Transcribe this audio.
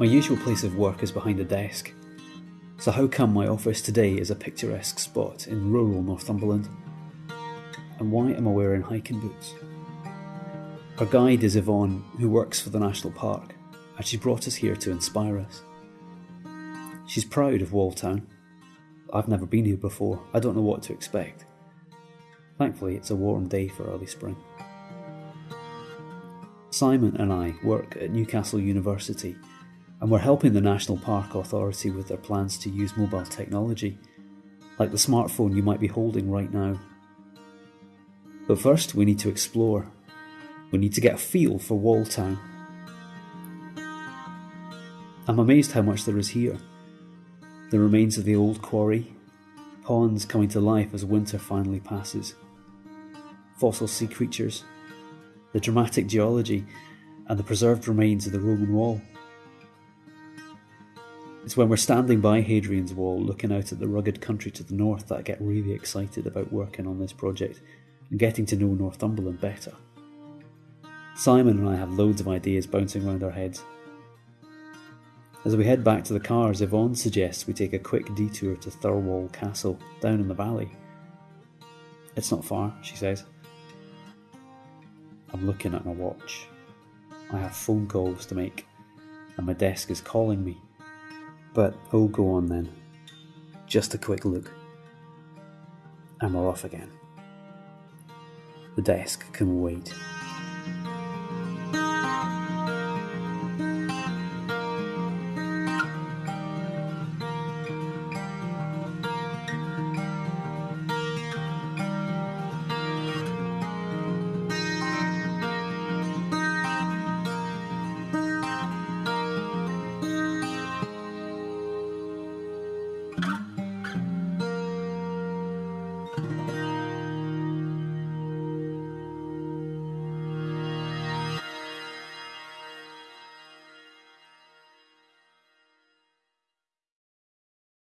My usual place of work is behind a desk. So, how come my office today is a picturesque spot in rural Northumberland? And why am I wearing hiking boots? Our guide is Yvonne, who works for the National Park, and she brought us here to inspire us. She's proud of Walltown. I've never been here before, I don't know what to expect. Thankfully, it's a warm day for early spring. Simon and I work at Newcastle University and we're helping the National Park Authority with their plans to use mobile technology, like the smartphone you might be holding right now. But first, we need to explore. We need to get a feel for Walltown. I'm amazed how much there is here. The remains of the old quarry, ponds coming to life as winter finally passes, fossil sea creatures, the dramatic geology, and the preserved remains of the Roman wall. It's when we're standing by Hadrian's Wall looking out at the rugged country to the north that I get really excited about working on this project and getting to know Northumberland better. Simon and I have loads of ideas bouncing around our heads. As we head back to the cars, Yvonne suggests we take a quick detour to Thirlwall Castle down in the valley. It's not far, she says. I'm looking at my watch. I have phone calls to make, and my desk is calling me. But oh, go on then. Just a quick look. And we're off again. The desk can wait.